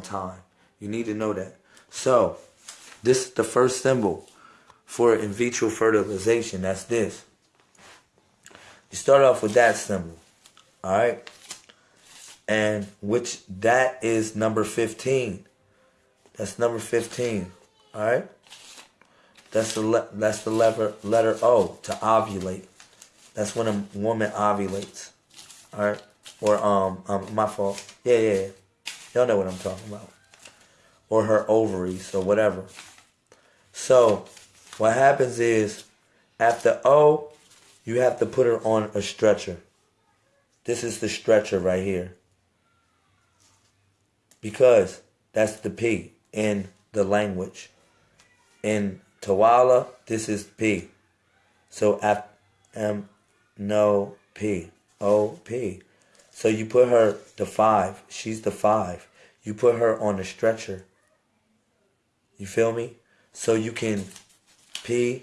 time. You need to know that. So, this is the first symbol for in vitro fertilization. That's this. You start off with that symbol. Alright? And which that is number 15. That's number 15. Alright? That's the that's the letter letter O to ovulate. That's when a woman ovulates. Alright? Or um um my fault. Yeah, yeah, yeah. Y'all know what I'm talking about. Or her ovaries or whatever. So what happens is after O, you have to put her on a stretcher. This is the stretcher right here. Because that's the P in the language. In Tawala, this is P. So F M no P. O P. So you put her the five. She's the five. You put her on a stretcher. You feel me? So you can P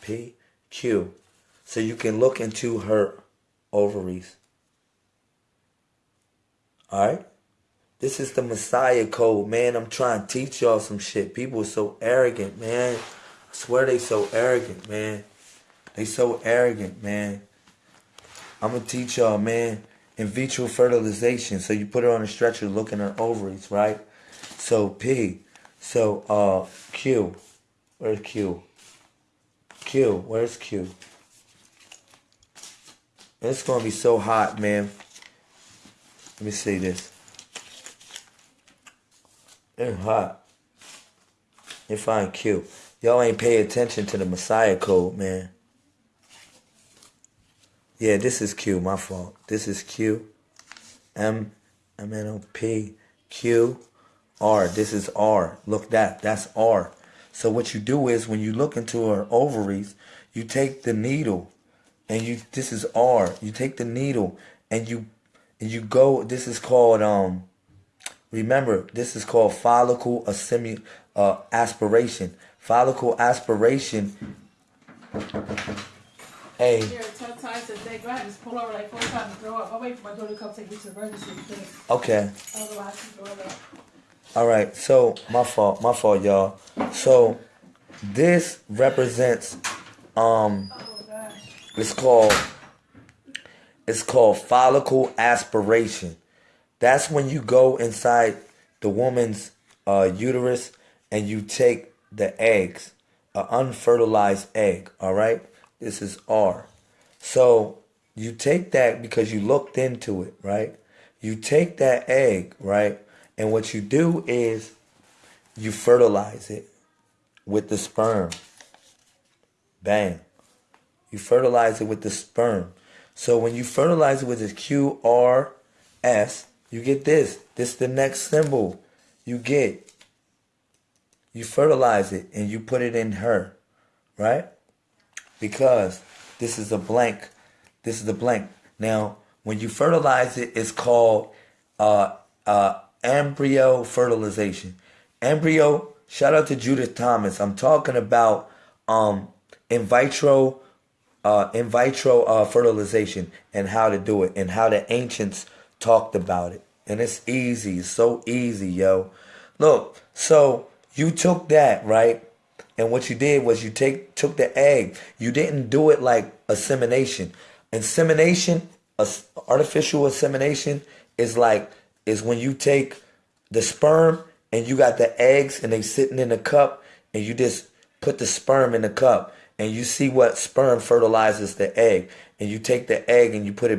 P Q. So you can look into her ovaries. Alright? This is the Messiah code, man. I'm trying to teach y'all some shit. People are so arrogant, man. I swear they so arrogant, man. They so arrogant, man. I'm gonna teach y'all, man. In vitro fertilization. So you put her on a stretcher, look in her ovaries, right? So P. So uh Q. Where's Q? Q. Where's Q? It's gonna be so hot, man. Let me see this. It's hot. Find Q. Y'all ain't pay attention to the Messiah code, man. Yeah, this is Q, my fault. This is Q. M M N O P Q R. This is R. Look that. That's R. So what you do is when you look into her ovaries, you take the needle and you this is R. You take the needle and you and you go this is called um remember this is called follicle assimi, uh, aspiration. Follicle aspiration Hey. Here, tell Ty to say, go ahead, just pull over like four times throw up. I'll wait for my daughter to come take me to the emergency Okay. otherwise she's going up. All right. So my fault. My fault, y'all. So this represents um Oh, it's called it's called follicle aspiration. That's when you go inside the woman's uh, uterus and you take the eggs, an unfertilized egg. All right. This is R. So you take that because you looked into it, right? You take that egg, right? And what you do is you fertilize it with the sperm. Bang. You fertilize it with the sperm. So when you fertilize it with the Q R S, you get this. This is the next symbol you get. You fertilize it and you put it in her, right? Because this is a blank. This is a blank. Now, when you fertilize it, it's called uh, uh, embryo fertilization. Embryo. Shout out to Judith Thomas. I'm talking about um, in vitro uh, in vitro uh, fertilization and how to do it and how the ancients talked about it. And it's easy. It's so easy, yo. Look, so you took that, right? And what you did was you take took the egg. You didn't do it like insemination. Insemination, artificial insemination, is like is when you take the sperm and you got the eggs and they sitting in a cup and you just put the sperm in the cup and you see what sperm fertilizes the egg and you take the egg and you put it